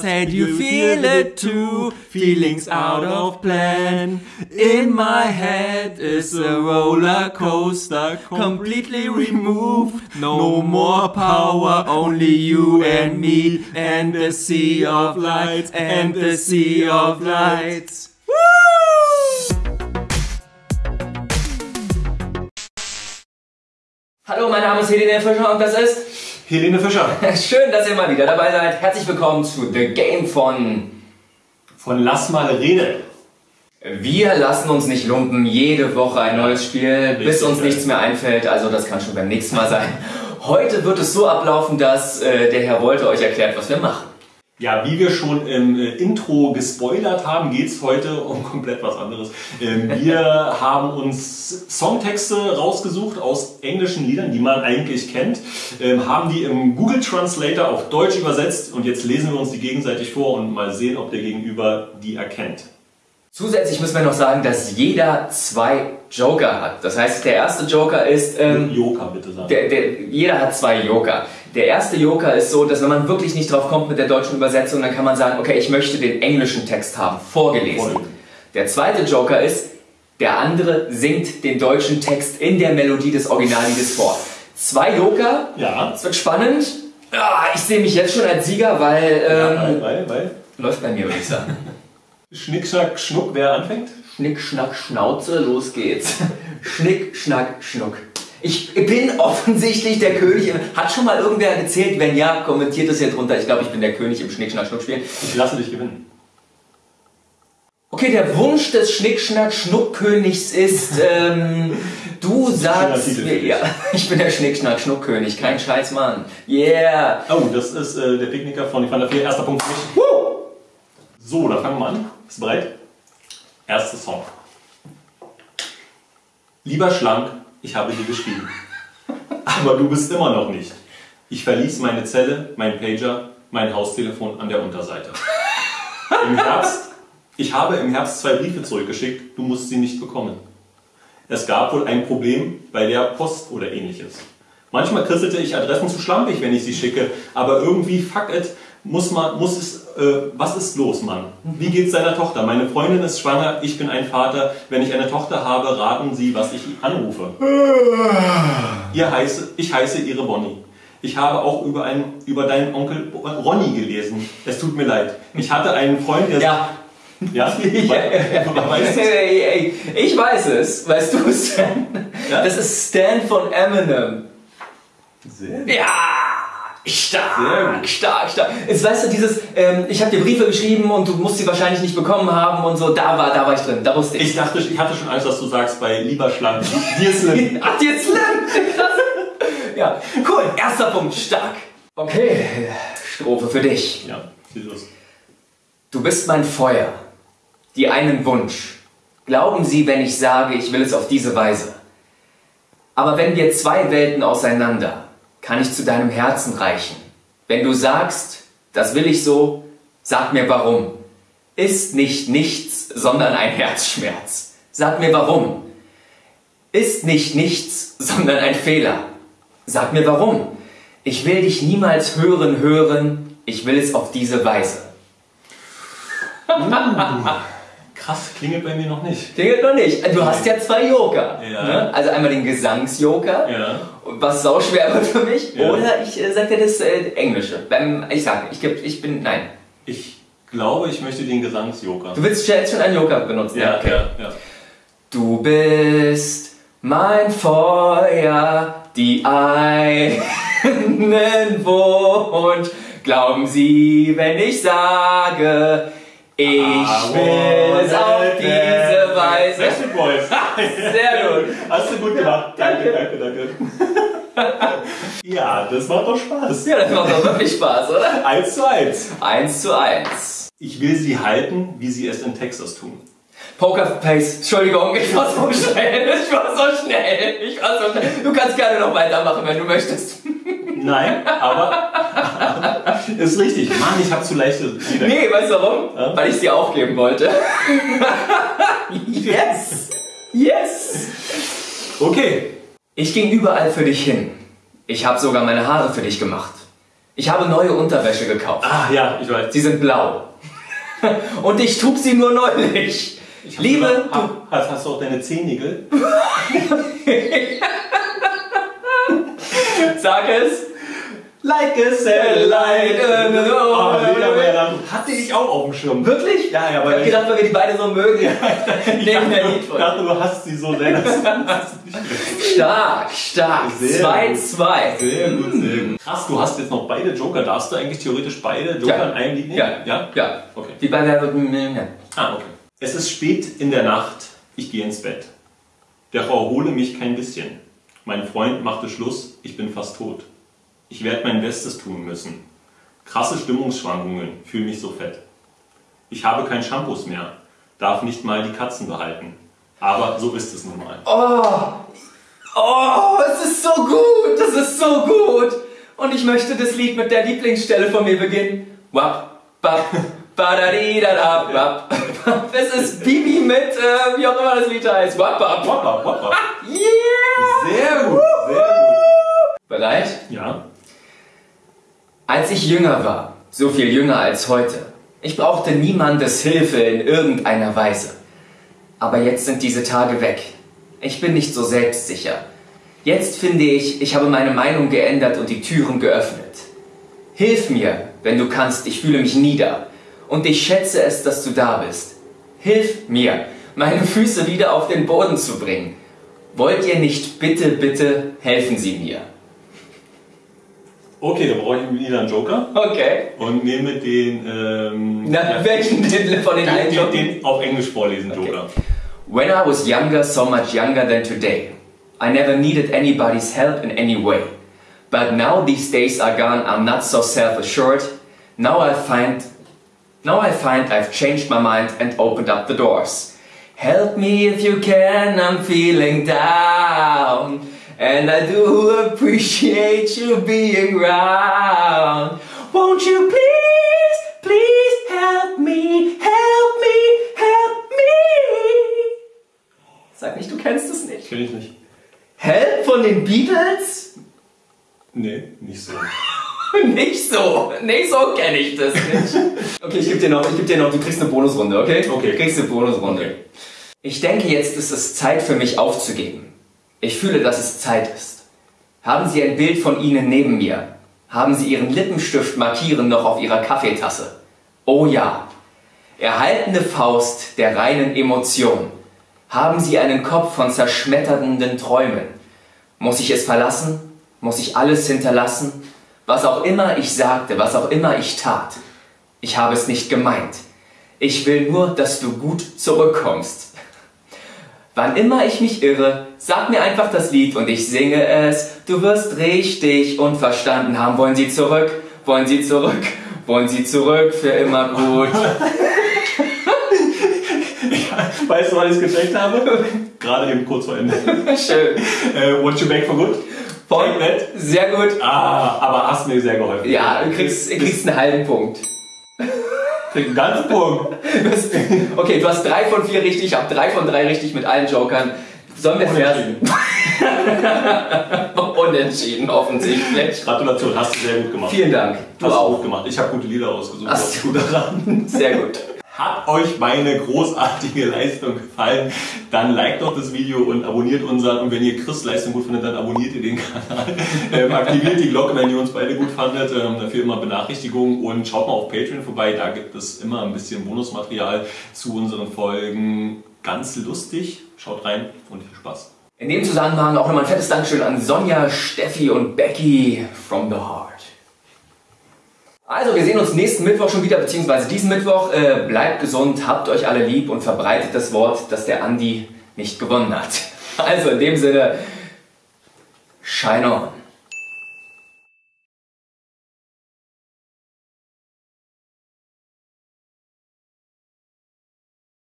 Said you feel it too, feelings out of plan. In my head is a roller coaster, completely removed. No more power, only you and me, and the sea of lights, and the sea of lights. Hallo, mein Name ist Helene Fischer und das ist Helene Fischer schön, dass ihr mal wieder dabei seid. Herzlich willkommen zu The Game von von Lass mal reden. Wir lassen uns nicht lumpen. Jede Woche ein neues Spiel, bis uns nichts mehr einfällt. Also das kann schon beim nächsten Mal sein. Heute wird es so ablaufen, dass äh, der Herr Wolte euch erklärt, was wir machen. Ja, wie wir schon im äh, Intro gespoilert haben, geht's heute um komplett was anderes. Ähm, wir haben uns Songtexte rausgesucht aus englischen Liedern, die man eigentlich kennt, ähm, haben die im Google Translator auf Deutsch übersetzt und jetzt lesen wir uns die gegenseitig vor und mal sehen, ob der Gegenüber die erkennt. Zusätzlich müssen wir noch sagen, dass jeder zwei Joker hat. Das heißt, der erste Joker ist... Ähm, Joker bitte sagen. Der, der, jeder hat zwei Joker. Der erste Joker ist so, dass wenn man wirklich nicht drauf kommt mit der deutschen Übersetzung, dann kann man sagen, okay, ich möchte den englischen Text haben, vorgelesen. Der zweite Joker ist, der andere singt den deutschen Text in der Melodie des Originalliedes vor. Zwei Joker, Ja. es wird spannend. Ah, ich sehe mich jetzt schon als Sieger, weil ähm, Weil, weil, weil. läuft bei mir, würde ich sagen. Schnick, Schnack, Schnuck, wer anfängt? Schnick, Schnack, Schnauze, los geht's. Schnick, Schnack, Schnuck. Ich bin offensichtlich der König. Hat schon mal irgendwer gezählt? Wenn ja, kommentiert es hier drunter. Ich glaube, ich bin der König im Schnick, Schnack, Schnuck spielen. Ich lasse dich gewinnen. Okay, der Wunsch des Schnick, Schnack, Schnuck-Königs ist, ähm, du sagst mir, ja, ich bin der Schnick, Schnack, Schnuck-König. Kein Scheiß, Mann. Yeah. Oh, das ist äh, der Picknicker von Van der Vier. Erster Punkt für mich. So, dann fangen wir an. Bist du bereit? Erster Song. Lieber Schlank, ich habe dir geschrieben. Aber du bist immer noch nicht. Ich verließ meine Zelle, mein Pager, mein Haustelefon an der Unterseite. Im Herbst, ich habe im Herbst zwei Briefe zurückgeschickt, du musst sie nicht bekommen. Es gab wohl ein Problem bei der Post oder ähnliches. Manchmal krisselte ich Adressen zu schlampig, wenn ich sie schicke, aber irgendwie, fuck it, muss man, muss es, äh, was ist los, Mann? Wie geht's deiner Tochter? Meine Freundin ist schwanger, ich bin ein Vater. Wenn ich eine Tochter habe, raten Sie, was ich anrufe. Ihr heiße, ich heiße Ihre Bonnie. Ich habe auch über, einen, über deinen Onkel Ronny gelesen. Es tut mir leid. Ich hatte einen Freund, der... Ja. Ja? Weißt du? Ich weiß es. Weißt du, Stan? Ja? Das ist Stan von Eminem. Sehr Ja, stark, stark, stark. Jetzt weißt du, dieses, ähm, ich habe dir Briefe geschrieben und du musst sie wahrscheinlich nicht bekommen haben und so, da war, da war ich drin, da wusste ich. Ich dachte, ich hatte schon Angst, dass du sagst, bei Lieber Schlank, dir ist Slim. Ach, lernt Krass. Ja, cool, erster Punkt, stark. Okay, Strophe für dich. Ja, viel los. Du bist mein Feuer, die einen Wunsch. Glauben Sie, wenn ich sage, ich will es auf diese Weise. Aber wenn wir zwei Welten auseinander, kann ich zu deinem Herzen reichen. Wenn du sagst, das will ich so, sag mir warum. Ist nicht nichts, sondern ein Herzschmerz. Sag mir warum. Ist nicht nichts, sondern ein Fehler. Sag mir warum. Ich will dich niemals hören, hören. Ich will es auf diese Weise. Krass, klingelt bei mir noch nicht. Klingelt noch nicht. Du hast ja zwei Joker. Ja. Ne? Also einmal den Gesangsjoker, Ja. was sau schwer wird für mich. Ja. Oder ich äh, sag dir das äh, Englische. Ähm, ich sag, ich, geb, ich bin, nein. Ich glaube, ich möchte den Gesangsjoker. Du willst jetzt schon einen Joker benutzen? Ja, okay. ja, ja. Du bist mein Feuer, die einen Wunsch. Glauben Sie, wenn ich sage, ich will es auf diese Weise. Backstreet Boys. Sehr gut. Hast du gut gemacht. Danke, danke, danke. ja, das macht doch Spaß. Ja, das macht doch wirklich Spaß, oder? Eins zu eins. Eins zu eins. Ich will sie halten, wie sie es in Texas tun. Pokerface, Entschuldigung, ich war so schnell, ich war so schnell, ich war so schnell. Du kannst gerne noch weitermachen, wenn du möchtest. Nein, aber ist richtig. Mann, ich habe zu leichte Lieder. Nee, weißt du warum? Ja? Weil ich sie aufgeben wollte. yes! Yes! Okay. Ich ging überall für dich hin. Ich habe sogar meine Haare für dich gemacht. Ich habe neue Unterwäsche gekauft. Ah, ja, ich weiß. Sie sind blau. Und ich trug sie nur neulich. Liebe, du, hast, hast du auch deine Zehennägel? Sag es. Like a satellite. Oh. Hatte ich auch auf dem Schirm. Wirklich? Ja, ja, Ich weil hab gedacht, weil wir die beide so mögen. ich Nehmen wir dachte, Lied ich von. dachte, du hast sie so sehr. Stark, stark. Sehr 2-2. Sehr gut, sehr gut. Krass, du hast jetzt noch beide Joker. Darfst du eigentlich theoretisch beide Joker Ja. in einem Lied nehmen? Ja. Ja? Ja. Okay. Wie bei Wer wird Millionär. Ah, okay. Es ist spät in der Nacht. Ich gehe ins Bett. Doch erhole mich kein bisschen. Mein Freund machte Schluss. Ich bin fast tot. Ich werde mein Bestes tun müssen. Krasse Stimmungsschwankungen. Fühle mich so fett. Ich habe kein Shampoos mehr. Darf nicht mal die Katzen behalten. Aber so ist es nun mal. Oh, oh, es ist so gut, das ist so gut. Und ich möchte das Lied mit der Lieblingsstelle von mir beginnen. Wap, bap, badadidadab, wap. Es ist Bibi mit, äh, wie auch immer das Lied heißt. Wap, bap, wap. Hoppa, hoppa. Yeah! Sehr gut, sehr gut. Bereit? Ja, Als ich jünger war, so viel jünger als heute, ich brauchte niemandes Hilfe in irgendeiner Weise. Aber jetzt sind diese Tage weg. Ich bin nicht so selbstsicher. Jetzt finde ich, ich habe meine Meinung geändert und die Türen geöffnet. Hilf mir, wenn du kannst, ich fühle mich nieder. Und ich schätze es, dass du da bist. Hilf mir, meine Füße wieder auf den Boden zu bringen. Wollt ihr nicht bitte, bitte helfen Sie mir? Okay, dann brauche ich einen Joker Okay. und nehme den, ähm, Na, ja, welchen den von den den, allen den, auf Englisch vorlesen, Joker. When I was younger, so much younger than today, I never needed anybody's help in any way. But now these days are gone, I'm not so self-assured. Now I find, now I find I've changed my mind and opened up the doors. Help me if you can, I'm feeling down. And I do appreciate you being round. Won't you please, please help me, help me, help me? Sag nicht, du kennst es nicht. Kenn ich nicht. Help von den Beatles? Nee, nicht so. Nicht so, nicht so kenne ich das nicht. Okay, ich geb dir noch, ich geb dir noch, du kriegst eine Bonusrunde, okay? Okay. Du kriegst eine Bonusrunde. Okay. Ich denke, jetzt ist es Zeit für mich aufzugeben. Ich fühle, dass es Zeit ist. Haben Sie ein Bild von Ihnen neben mir? Haben Sie Ihren Lippenstift markieren noch auf Ihrer Kaffeetasse? Oh ja. Erhaltene Faust der reinen Emotion. Haben Sie einen Kopf von zerschmetternden Träumen? Muss ich es verlassen? Muss ich alles hinterlassen? Was auch immer ich sagte, was auch immer ich tat. Ich habe es nicht gemeint. Ich will nur, dass du gut zurückkommst. Wann immer ich mich irre, sag mir einfach das Lied und ich singe es. Du wirst richtig und verstanden haben. Wollen Sie zurück? Wollen Sie zurück? Wollen Sie zurück für immer gut? Weißt du, wann ich es gecheckt habe? Gerade eben kurz vor Ende. Schön. Äh, Watch You Back for Good? Voll that. Sehr gut. Ah, aber hast mir sehr geholfen. Ja, du kriegst, du kriegst einen halben Punkt. Krieg einen ganzen Punkt. Du hast- Okay, du hast drei von vier richtig, ich habe drei von drei richtig mit allen Jokern. Sollen wir fair Unentschieden, offensichtlich. Gratulation, hast du sehr gut gemacht. Vielen Dank. Du hast du auch. gut gemacht. Ich habe gute Lieder ausgesucht. Was gut daran. Sehr gut. Hat euch meine großartige Leistung gefallen, dann liked doch das Video und abonniert unseren. Und wenn ihr Chris Leistung gut findet, dann abonniert ihr den Kanal. Ähm, aktiviert die Glocke, wenn ihr uns beide gut fandet. Ähm, dafür immer Benachrichtigungen. Und schaut mal auf Patreon vorbei. Da gibt es immer ein bisschen Bonusmaterial zu unseren Folgen. Ganz lustig. Schaut rein und viel Spaß. In dem Zusammenhang auch nochmal ein fettes Dankeschön an Sonja, Steffi und Becky from the Heart. Also, wir sehen uns nächsten Mittwoch schon wieder, beziehungsweise diesen Mittwoch. Äh, bleibt gesund, habt euch alle lieb und verbreitet das Wort, dass der Andi nicht gewonnen hat. Also, in dem Sinne, shine on.